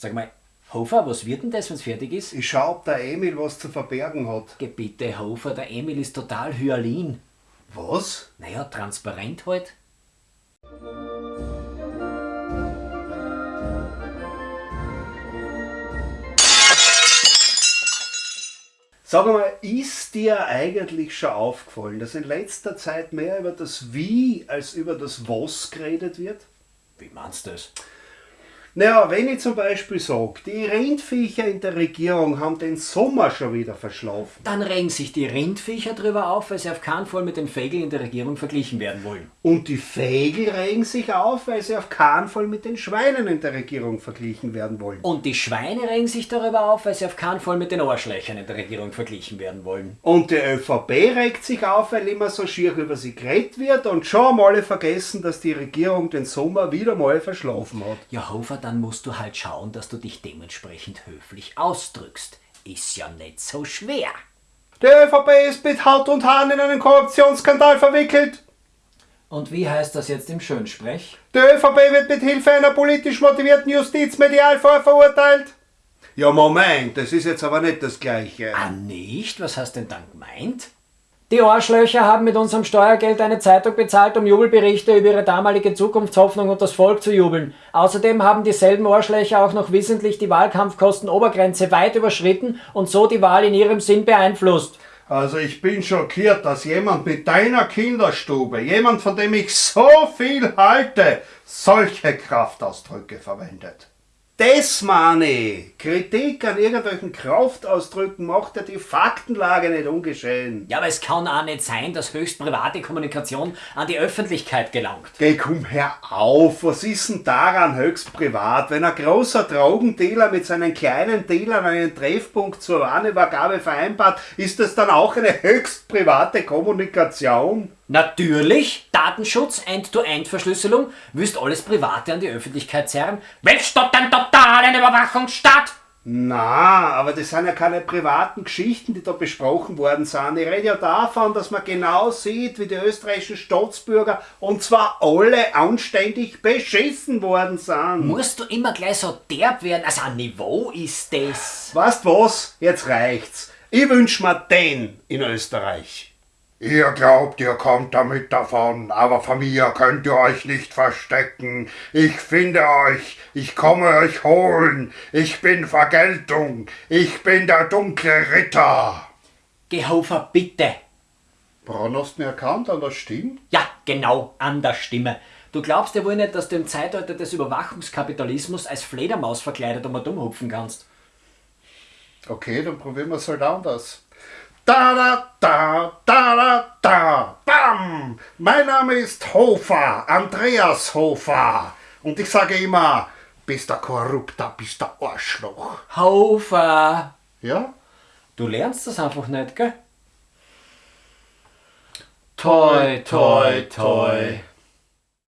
Sag mal, Hofer, was wird denn das, wenn's fertig ist? Ich schau, ob der Emil was zu verbergen hat. Geh bitte, Hofer, der Emil ist total Hyalin. Was? Naja, transparent halt. Sag mal, ist dir eigentlich schon aufgefallen, dass in letzter Zeit mehr über das Wie als über das Was geredet wird? Wie meinst du das? Naja, wenn ich zum Beispiel sage, die Rindviecher in der Regierung haben den Sommer schon wieder verschlafen. Dann regen sich die Rindviecher drüber auf, weil sie auf keinen Fall mit den Vögeln in der Regierung verglichen werden wollen. Und die Vögel regen sich auf, weil sie auf keinen Fall mit den Schweinen in der Regierung verglichen werden wollen. Und die Schweine regen sich darüber auf, weil sie auf keinen Fall mit den Arschlöchern in der Regierung verglichen werden wollen. Und die ÖVP regt sich auf, weil immer so schier über sie geredet wird und schon haben alle vergessen, dass die Regierung den Sommer wieder mal verschlafen hat. Ja, Hofer, dann musst du halt schauen, dass du dich dementsprechend höflich ausdrückst. Ist ja nicht so schwer. Die ÖVP ist mit Haut und Haaren in einen Korruptionsskandal verwickelt. Und wie heißt das jetzt im Schönsprech? Die ÖVP wird mit Hilfe einer politisch motivierten Justiz medial vorverurteilt. Ja, Moment, das ist jetzt aber nicht das Gleiche. Ah, nicht? Was hast denn dann gemeint? Die Arschlöcher haben mit unserem Steuergeld eine Zeitung bezahlt, um Jubelberichte über ihre damalige Zukunftshoffnung und das Volk zu jubeln. Außerdem haben dieselben Arschlöcher auch noch wissentlich die Wahlkampfkostenobergrenze weit überschritten und so die Wahl in ihrem Sinn beeinflusst. Also ich bin schockiert, dass jemand mit deiner Kinderstube, jemand von dem ich so viel halte, solche Kraftausdrücke verwendet. Das meine ich. Kritik an irgendwelchen Kraftausdrücken macht ja die Faktenlage nicht ungeschehen. Ja, aber es kann auch nicht sein, dass höchst private Kommunikation an die Öffentlichkeit gelangt. Geh, komm her auf, was ist denn daran höchst privat? Wenn ein großer Drogendealer mit seinen kleinen Dealern einen Treffpunkt zur Warenübergabe vereinbart, ist das dann auch eine höchst private Kommunikation? Natürlich, Datenschutz, End-to-End-Verschlüsselung, willst alles Private an die Öffentlichkeit zerren? Willst du den totalen Überwachungsstaat? Na, aber das sind ja keine privaten Geschichten, die da besprochen worden sind. Ich rede ja davon, dass man genau sieht, wie die österreichischen Staatsbürger, und zwar alle anständig beschissen worden sind. Musst du immer gleich so derb werden? Also ein Niveau ist das. Weißt was? Jetzt reicht's. Ich wünsch mir den in Österreich. Ihr glaubt, ihr kommt damit davon, aber von mir könnt ihr euch nicht verstecken. Ich finde euch, ich komme euch holen. Ich bin Vergeltung. Ich bin der dunkle Ritter. Gehofer, bitte. Braun hast du ihn erkannt an der Stimme? Ja, genau, an der Stimme. Du glaubst ja wohl nicht, dass du im Zeitalter des Überwachungskapitalismus als Fledermaus verkleidet um dumm hupfen kannst. Okay, dann probieren wir es halt anders. Da da da da da da bam! Mein Name ist Hofer, Andreas Hofer. Und ich sage immer, bist der Korrupter, bist der Arschloch. Hofer! Ja? Du lernst das einfach nicht, gell? Toi, toi, toi.